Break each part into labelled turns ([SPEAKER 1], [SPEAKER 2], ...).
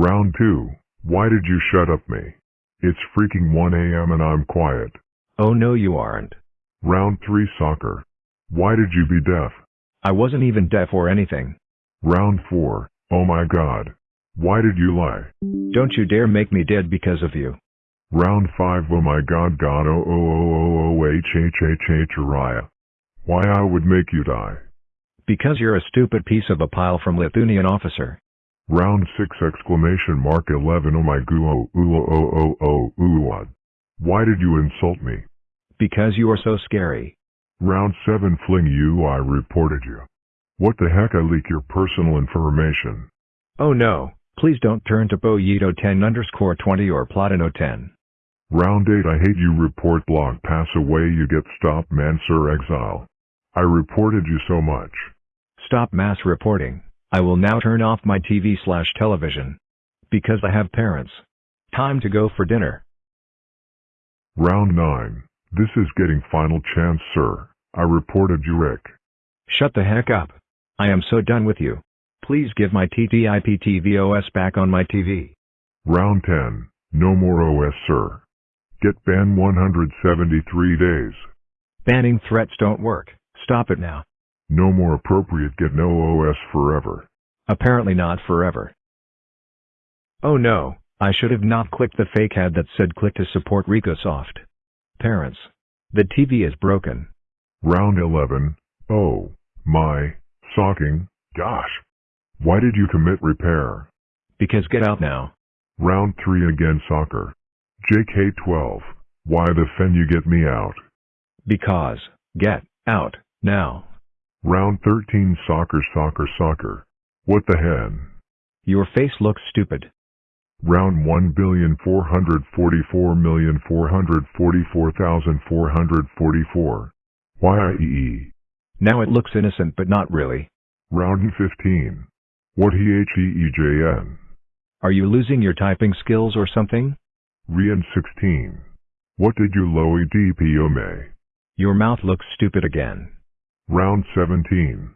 [SPEAKER 1] Round 2. Why did you shut up me? It's freaking 1 a.m. and I'm quiet.
[SPEAKER 2] Oh no you aren't.
[SPEAKER 1] Round 3 Soccer. Why did you be deaf?
[SPEAKER 2] I wasn't even deaf or anything.
[SPEAKER 1] Round 4. Oh my god. Why did you lie?
[SPEAKER 2] Don't you dare make me dead because of you.
[SPEAKER 1] Round 5 Oh my god god oh oh oh oh oh h h h h Uriah. Why I would make you die.
[SPEAKER 2] Because you're a stupid piece of a pile from Lithuanian officer.
[SPEAKER 1] Round 6 exclamation mark 11 oh my goo oh ooh oh, oh oh oh ooh what? Why did you insult me?
[SPEAKER 2] Because you are so scary.
[SPEAKER 1] Round 7 fling you I reported you. What the heck I leak your personal information.
[SPEAKER 2] Oh no, please don't turn to Boyito 10 underscore 20 or Platino 10.
[SPEAKER 1] Round 8 I hate you report blog pass away you get stop man sir exile. I reported you so much.
[SPEAKER 2] Stop mass reporting. I will now turn off my TV slash television. Because I have parents. Time to go for dinner.
[SPEAKER 1] Round 9. This is getting final chance sir. I reported you Rick.
[SPEAKER 2] Shut the heck up. I am so done with you. Please give my TTIP TV OS back on my TV.
[SPEAKER 1] Round 10. No more OS sir. Get banned 173 days.
[SPEAKER 2] Banning threats don't work. Stop it now.
[SPEAKER 1] No more appropriate get no OS forever.
[SPEAKER 2] Apparently not forever. Oh no, I should have not clicked the fake ad that said click to support RicoSoft. Parents. The TV is broken.
[SPEAKER 1] Round 11. Oh, my, socking, gosh. Why did you commit repair?
[SPEAKER 2] Because get out now.
[SPEAKER 1] Round 3 again soccer. JK12. Why the fen you get me out?
[SPEAKER 2] Because, get, out, now.
[SPEAKER 1] Round 13 soccer soccer soccer. What the hen?
[SPEAKER 2] Your face looks stupid.
[SPEAKER 1] Round 1,444,444,444. YIEE.
[SPEAKER 2] Now it looks innocent but not really.
[SPEAKER 1] Round 15. What HEEJN?
[SPEAKER 2] Are you losing your typing skills or something?
[SPEAKER 1] Rian 16. What did you lowy DPOME?
[SPEAKER 2] Your mouth looks stupid again.
[SPEAKER 1] Round 17.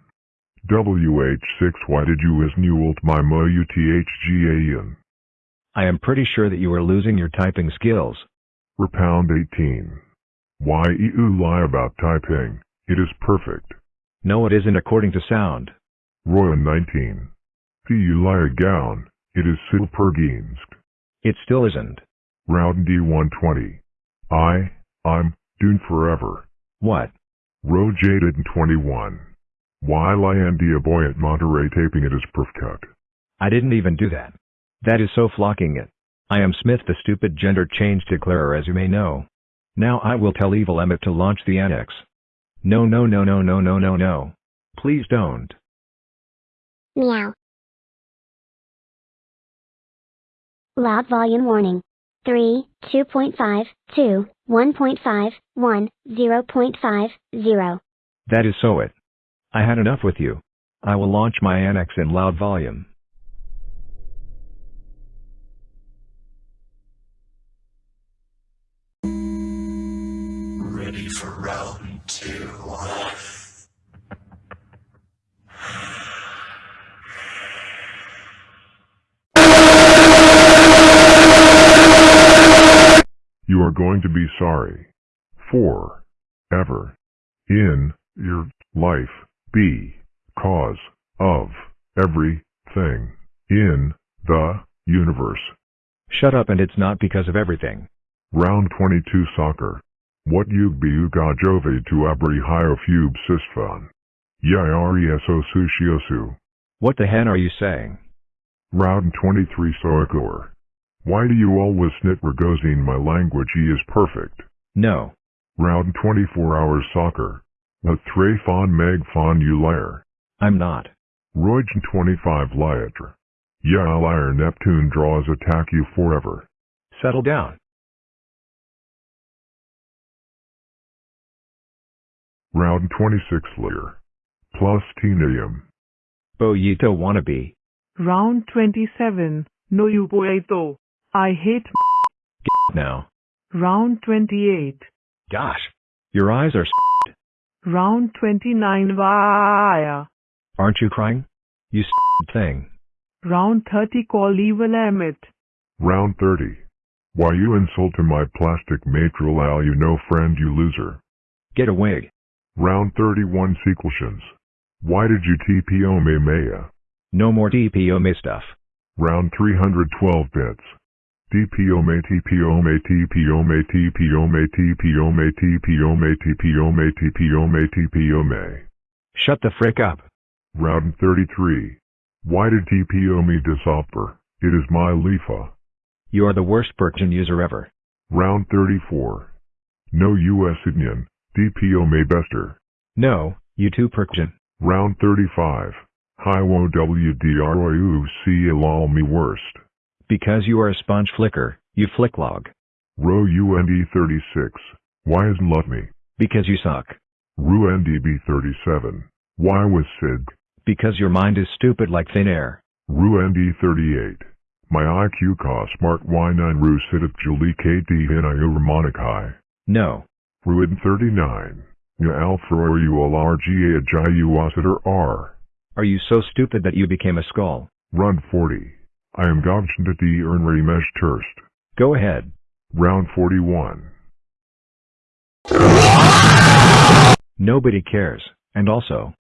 [SPEAKER 1] WH6 Why did you as newelt my mo UTHGAN?
[SPEAKER 2] I am pretty sure that you are losing your typing skills.
[SPEAKER 1] Repound 18. Why you lie about typing? It is perfect.
[SPEAKER 2] No it isn't according to sound.
[SPEAKER 1] Royan 19. Fee you lie gown. It is silperginsk.
[SPEAKER 2] It still isn't.
[SPEAKER 1] Round D120. I, I'm, doomed forever.
[SPEAKER 2] What?
[SPEAKER 1] Row Jaded 21. Why Lyandia boy at Monterey taping it is perfect.
[SPEAKER 2] I didn't even do that. That is so flocking it. I am Smith the stupid gender change declarer as you may know. Now I will tell Evil Emmett to launch the annex. No no no no no no no no. Please don't.
[SPEAKER 3] Meow. Loud volume warning. 3, 2.5, 2, 1.5, 1, 0.5,
[SPEAKER 2] That is so it. I had enough with you. I will launch my annex in loud volume.
[SPEAKER 4] Ready for round two.
[SPEAKER 1] Are going to be sorry. For. Ever. In. Your. Life. Be. Cause. Of. Everything. In. The. Universe.
[SPEAKER 2] Shut up and it's not because of everything.
[SPEAKER 1] Round 22 Soccer. What yug be uga jove to abri hiofube sistfan. Yireso sushiosu.
[SPEAKER 2] What the hen are you saying?
[SPEAKER 1] Round 23 Soakor. Why do you always snit Rogozine my language he is perfect.
[SPEAKER 2] No.
[SPEAKER 1] Round 24 hours soccer. A tre fon meg fon you liar.
[SPEAKER 2] I'm not.
[SPEAKER 1] Roygen 25 liatre. Yeah liar Neptune draws attack you forever.
[SPEAKER 2] Settle down.
[SPEAKER 1] Round 26 liar. Plus Tenium.
[SPEAKER 2] Boyito wannabe.
[SPEAKER 5] Round 27. No you boeto. I hate
[SPEAKER 2] Now.
[SPEAKER 5] Round 28.
[SPEAKER 2] Gosh. Your eyes are
[SPEAKER 5] Round 29 Vaya.
[SPEAKER 2] Aren't you crying? You thing.
[SPEAKER 5] Round 30 call evil Emmett.
[SPEAKER 1] Round 30. Why you insulting my plastic matral al you no friend you loser.
[SPEAKER 2] Get away.
[SPEAKER 1] Round 31 sequelations. Why did you TPO me Maya?
[SPEAKER 2] No more TPO me stuff.
[SPEAKER 1] Round 312 bits.
[SPEAKER 2] Shut the frick up.
[SPEAKER 1] Round 33. Why did TPO me disoffer? It is my LIFA.
[SPEAKER 2] You are the worst Perkin user ever.
[SPEAKER 1] Round 34. No US Union, DPO may bester.
[SPEAKER 2] No, you too Perkin.
[SPEAKER 1] Round 35. Hi wo WDROUC allow me worst.
[SPEAKER 2] Because you are a sponge flicker, you flicklog.
[SPEAKER 1] Row UND 36. Why isn't love me?
[SPEAKER 2] Because you suck.
[SPEAKER 1] Ru NDB 37. Why was Sid?
[SPEAKER 2] Because your mind is stupid like thin air.
[SPEAKER 1] Ru ND 38. My IQ cost smart Y9 Ru Sidip Julie KD Hinayu Ramonic High.
[SPEAKER 2] No.
[SPEAKER 1] Ruin 39. Ya Alpha or you LRGA Ajayu Wasiter R.
[SPEAKER 2] Are you so stupid that you became a skull?
[SPEAKER 1] Run 40. I am Gobshinda D Ernry Mesh Turst.
[SPEAKER 2] Go ahead.
[SPEAKER 1] Round 41.
[SPEAKER 2] Nobody cares. And also,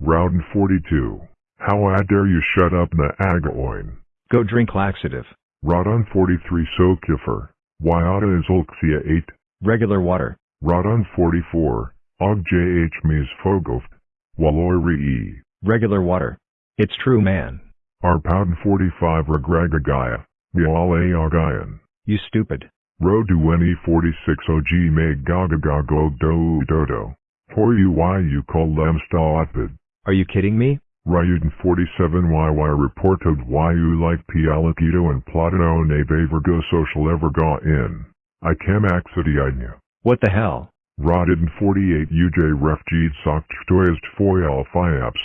[SPEAKER 1] Round 42. How I dare you shut up na agaoin.
[SPEAKER 2] go drink laxative.
[SPEAKER 1] Rodon 43 Sokifer. Wyata is Olxia 8.
[SPEAKER 2] Regular water.
[SPEAKER 1] Rodon 44. Og JH Mies Fogoft. E.
[SPEAKER 2] Regular water. It's true man.
[SPEAKER 1] Arpouden 45 Regragagaya. Miale Agayan.
[SPEAKER 2] You stupid.
[SPEAKER 1] Rodueni 46 OG Meg Gagagago Do Dodo. For you why you call Lamsta Atvid.
[SPEAKER 2] Are you kidding me?
[SPEAKER 1] Ryuden 47 YY reported why you like Pialakito and Platino Neve Vergo Social ever Everga in. I cam Axidiidnya.
[SPEAKER 2] What the hell?
[SPEAKER 1] Rodden 48 UJ Refgeed Sokt Stoyast Foyal Fiaps.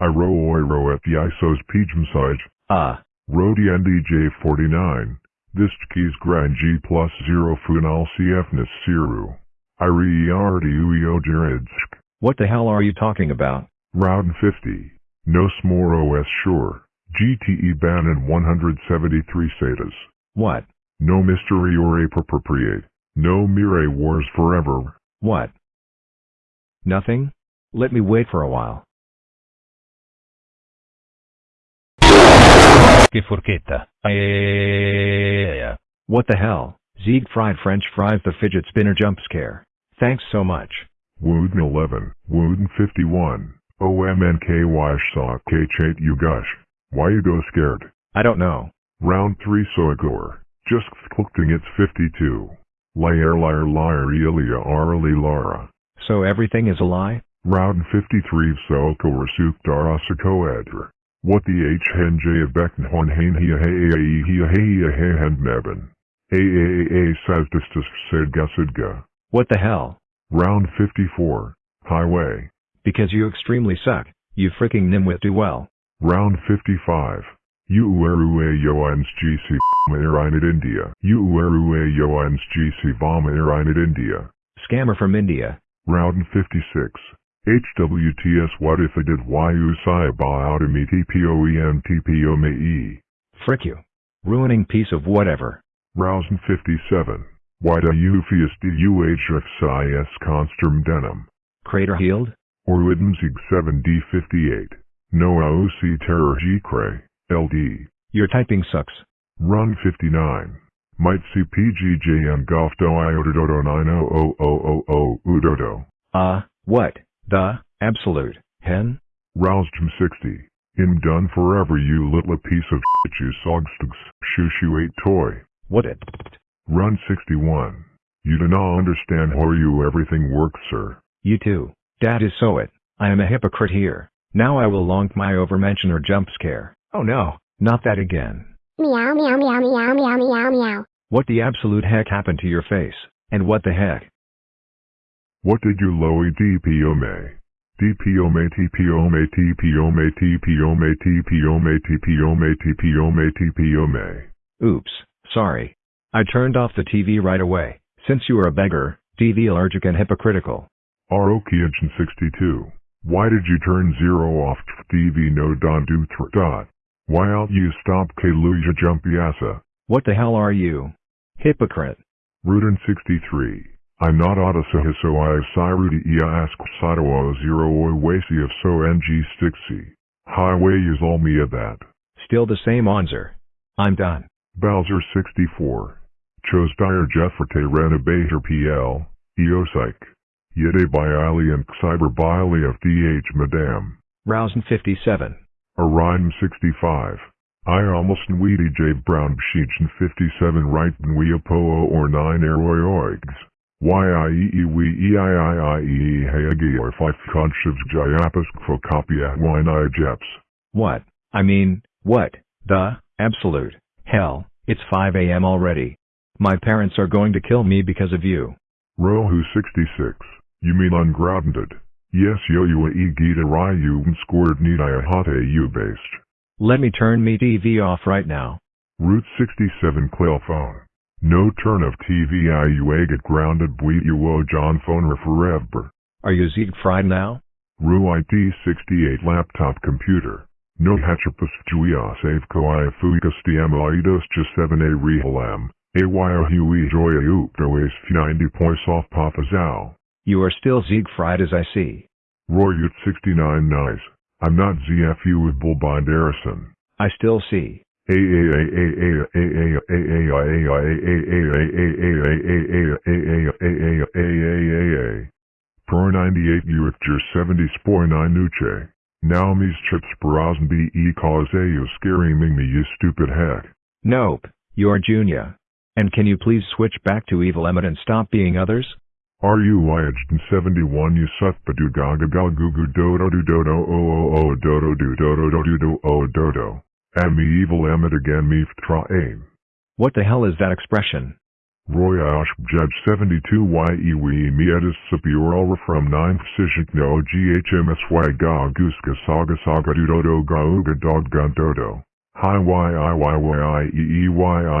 [SPEAKER 1] I ro oiro at the ISO's Pijmsige.
[SPEAKER 2] Ah,
[SPEAKER 1] Rodi NDJ 49. This keys grand G plus 0 Funal CFNS Siru. I re Ueo Jeredsk.
[SPEAKER 2] what the hell are you talking about?
[SPEAKER 1] Round 50. No smore OS sure. GTE ban in 173 status.
[SPEAKER 2] What?
[SPEAKER 1] No mystery or appropriate. No Mire wars forever.
[SPEAKER 2] What? Nothing? Let me wait for a while.
[SPEAKER 6] Che forchetta. Eh,
[SPEAKER 2] What the hell? Zieg fried french fries the fidget spinner jump scare. Thanks so much.
[SPEAKER 1] Wooden 11. Wooden 51. OMNKY saw K8 you gush. Why you go scared?
[SPEAKER 2] I don't know.
[SPEAKER 1] Round 3 Soigor. Just clicking it's 52. Liar liar liar Elia Arli Lara.
[SPEAKER 2] So everything is a lie?
[SPEAKER 1] Round 53 Soko Rasuk Darasako Edra. What the H hen J of Becknhorn Hain Hia Hea Hia Hea Hea Hand Meben. AAA says Distus said Gasidga.
[SPEAKER 2] What the hell?
[SPEAKER 1] Round 54. Highway.
[SPEAKER 2] Because you extremely suck. You freaking nimwit do well.
[SPEAKER 1] Round 55. You Uerue Yoans GC Airine India. You uerue Yoans GC Bomb Airine India.
[SPEAKER 2] Scammer from India.
[SPEAKER 1] Round 56. HWTS What if I did YU Sai Ba out me TPOEM TPO me E.
[SPEAKER 2] Frick you. Ruining piece of whatever.
[SPEAKER 1] Rousing 57. Why do you fias DUHF SIS Construm Denim?
[SPEAKER 2] Crater healed?
[SPEAKER 1] Or Widmzig 7D58. No OC Terror G Cray. LD.
[SPEAKER 2] Your typing sucks.
[SPEAKER 1] Run 59. Might see PGJM Golf Do Iododo 90000 Udodo.
[SPEAKER 2] Uh, what? The, absolute, hen?
[SPEAKER 1] Roused him 60. Him done forever you little piece of shit you sogstugs, shoo 8 toy.
[SPEAKER 2] What it?
[SPEAKER 1] Run 61. You do not understand how you everything works sir.
[SPEAKER 2] You too. That is so it. I am a hypocrite here. Now I will long my overmention or jump scare. Oh no, not that again.
[SPEAKER 3] Meow meow meow meow meow meow meow.
[SPEAKER 2] What the absolute heck happened to your face? And what the heck?
[SPEAKER 1] What did you lowy DPO me? DPO me TPO me TPO me TPO me TPO me TPO me TPO me TPO me.
[SPEAKER 2] Oops, sorry. I turned off the TV right away, since you are a beggar, TV allergic and hypocritical.
[SPEAKER 1] Arokiagen 62. Why did you turn zero off TV no don do thr dot? Why out you stop Kaluja jumpy assa?
[SPEAKER 2] What the hell are you? Hypocrite.
[SPEAKER 1] Rudin 63. I'm not Odyssey so I Sirudi ia ask Sato o zero oi wasi of so ng stixi. Highway is all me of that.
[SPEAKER 2] Still the same answer. I'm done.
[SPEAKER 1] Bowser 64. Chose dire Jeffrete Renovator PL, Eopsych. Yede by Ali and Cyber Biley of DH Madame.
[SPEAKER 2] Rousen 57.
[SPEAKER 1] Orion 65. I almost Nweedy J Brown Bsheechin 57 right Nweapoo or 9 Aeroyoigs. YIEE we EIIIE Hayagi or 5 Conchivs Jayapas Phocopia Wine Jeps.
[SPEAKER 2] What? I mean, what? The, absolute, hell, it's 5 a.m. already. My parents are going to kill me because of you.
[SPEAKER 1] Rohu 66. You mean ungrounded? Yes yo you e gita ryu scored nidaya hate you based.
[SPEAKER 2] Let me turn me TV off right now.
[SPEAKER 1] Route 67 Clail phone. No turn of TV IUA get grounded bui uo John phone forever.
[SPEAKER 2] Are you Siegfried now?
[SPEAKER 1] Ru IT 68 laptop computer. No hatchapus juia ah, save ko i fuikas diamaidos just 7a rehalam. AYO hui joya upto is 90 points off Papa papazao.
[SPEAKER 2] You are still Siegfried as I see.
[SPEAKER 1] Roy Ut 69 nice. I'm not ZFU with Bullbind Arison.
[SPEAKER 2] I still see.
[SPEAKER 1] Pro 98 Uicture 70 Spor 9 Nuche. Now me's chips brazen be e cause a you scaring me you stupid heck.
[SPEAKER 2] Nope, you're Junior. And can you please switch back to Evil Emmett and stop being others?
[SPEAKER 1] Are you lyaged in 71 you suthpadu gaga gaga goo goo dodo do dodo o o o dodo do dodo do do do o dodo. Am evil amit again mi ftra aim.
[SPEAKER 2] What the hell is that expression?
[SPEAKER 1] Roy Osh Judge 72 YE we mietis superior from 9 Sishik no GHMSY ga guska saga saga dudodo ga uga dog gundodo. Hi YIYYIEEYI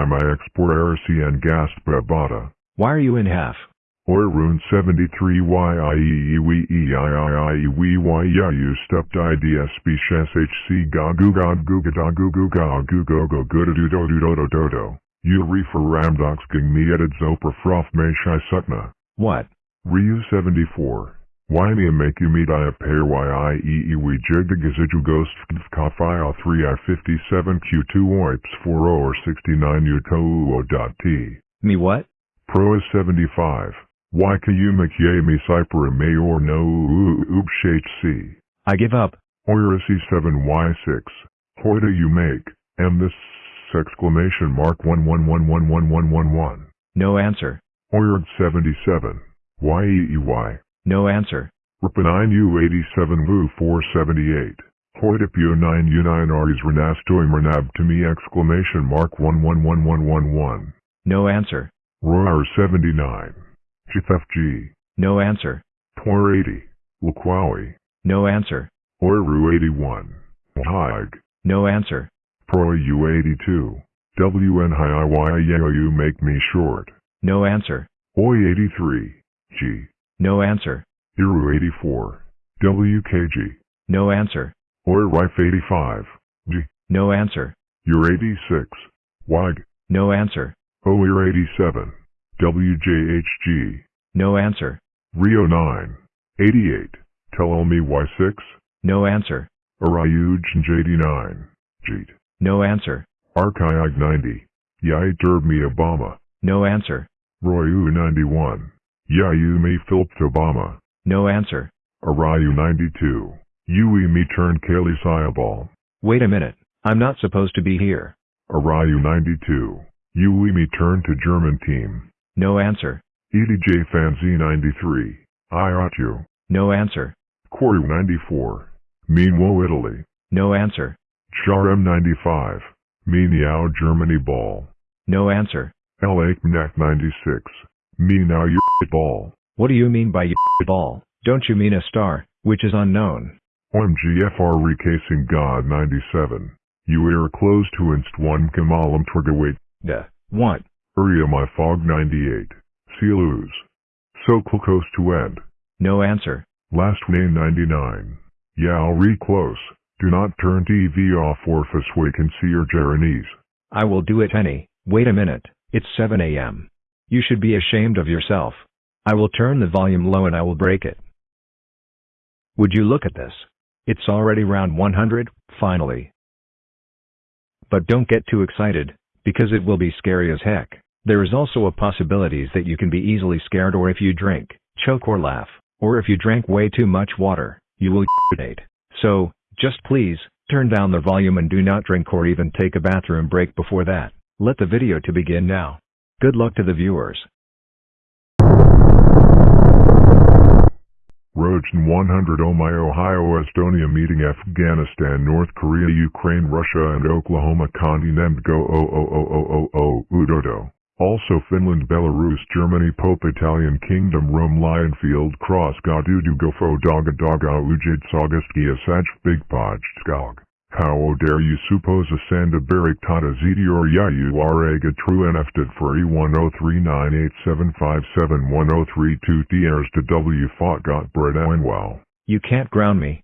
[SPEAKER 1] my exporter CN gaspa bada.
[SPEAKER 2] Why are you in half?
[SPEAKER 1] Rune 73 YIEEWEEIIEWEYU stepped IDSB SHSHC Gagu Gagu Gadagu Gugagu Gogo Gudadudo Dodo Edit Zopra Froth Meshai Sutna.
[SPEAKER 2] What?
[SPEAKER 1] Ryu 74. Why me make you meet I a pair why we jigga gaziju ghost fkafia 3 i 57 q2 oips four or 69 uto dot t.
[SPEAKER 2] Me what?
[SPEAKER 1] Pro is 75. Why can you make me cipher Yami Cypera Mayor No Ubshhc.
[SPEAKER 2] I give up.
[SPEAKER 1] Oirasi 7Y6. Hoida you make, M this exclamation mark 111111111.
[SPEAKER 2] No answer.
[SPEAKER 1] Oird 77. YEEY.
[SPEAKER 2] No answer.
[SPEAKER 1] Rupanine U87 Vu 478. Hoidapio 9 U9 r Aris Renastoi Renab to me exclamation mark 111111.
[SPEAKER 2] No answer.
[SPEAKER 1] Roar 79. GFFG.
[SPEAKER 2] No answer.
[SPEAKER 1] Tor 80. Laquawi.
[SPEAKER 2] No answer.
[SPEAKER 1] Oiru 81. Haig.
[SPEAKER 2] No answer.
[SPEAKER 1] Pro U82. WN make me short.
[SPEAKER 2] No answer.
[SPEAKER 1] Oi 83. G.
[SPEAKER 2] No answer.
[SPEAKER 1] Iru 84. WKG.
[SPEAKER 2] No answer.
[SPEAKER 1] Oi Rife 85. G.
[SPEAKER 2] No answer.
[SPEAKER 1] You're 86. Wag.
[SPEAKER 2] No answer.
[SPEAKER 1] You're 87. WJHG.
[SPEAKER 2] No answer.
[SPEAKER 1] Rio 9. 88. Tell me Y6.
[SPEAKER 2] No answer.
[SPEAKER 1] Arayuj JD9. Jeet.
[SPEAKER 2] No answer.
[SPEAKER 1] Archiag 90. Yai Derb me Obama.
[SPEAKER 2] No answer.
[SPEAKER 1] Royu 91. Yayu me Philip Obama.
[SPEAKER 2] No answer.
[SPEAKER 1] Arayu 92. Yui me turn Kaylee Sayabal.
[SPEAKER 2] Wait a minute. I'm not supposed to be here.
[SPEAKER 1] Arayu 92. Yui me turn to German team.
[SPEAKER 2] No answer.
[SPEAKER 1] EDJ Fanzi 93. I ought you.
[SPEAKER 2] No answer.
[SPEAKER 1] Koru 94. Meanwhile Italy.
[SPEAKER 2] No answer.
[SPEAKER 1] Charm 95. Meow Germany ball.
[SPEAKER 2] No answer.
[SPEAKER 1] LA Knack 96. Me now your ball.
[SPEAKER 2] What do you mean by y ball? Don't you mean a star, which is unknown?
[SPEAKER 1] OMGFR recasing God 97. You are close to inst 1 Kamalam Trigawait.
[SPEAKER 2] The what?
[SPEAKER 1] Uriah my fog 98. See you lose. So close to end.
[SPEAKER 2] No answer.
[SPEAKER 1] Last name 99. Yao re close. Do not turn TV off or else we can see your Jerenies.
[SPEAKER 2] I will do it any, wait a minute, it's 7 am. You should be ashamed of yourself. I will turn the volume low and I will break it. Would you look at this? It's already round 100, finally. But don't get too excited, because it will be scary as heck. There is also a possibilities that you can be easily scared or if you drink, choke or laugh, or if you drink way too much water, you will urinate. So, just please, turn down the volume and do not drink or even take a bathroom break before that. Let the video to begin now. Good luck to the viewers.
[SPEAKER 1] Rojan 100 Oh my Ohio Estonia meeting Afghanistan North Korea Ukraine Russia and Oklahoma oh oh oh Udodo. Also Finland Belarus Germany Pope Italian Kingdom Rome Lionfield Cross Gadudu Gofo Doga Doga Ujid Saugustia Saj Big Podge Skog. How dare you suppose a sanda berik tata zidi or ya you are a true nfted for E103987571032 DRs to W fought got bread and wow.
[SPEAKER 2] You can't ground me.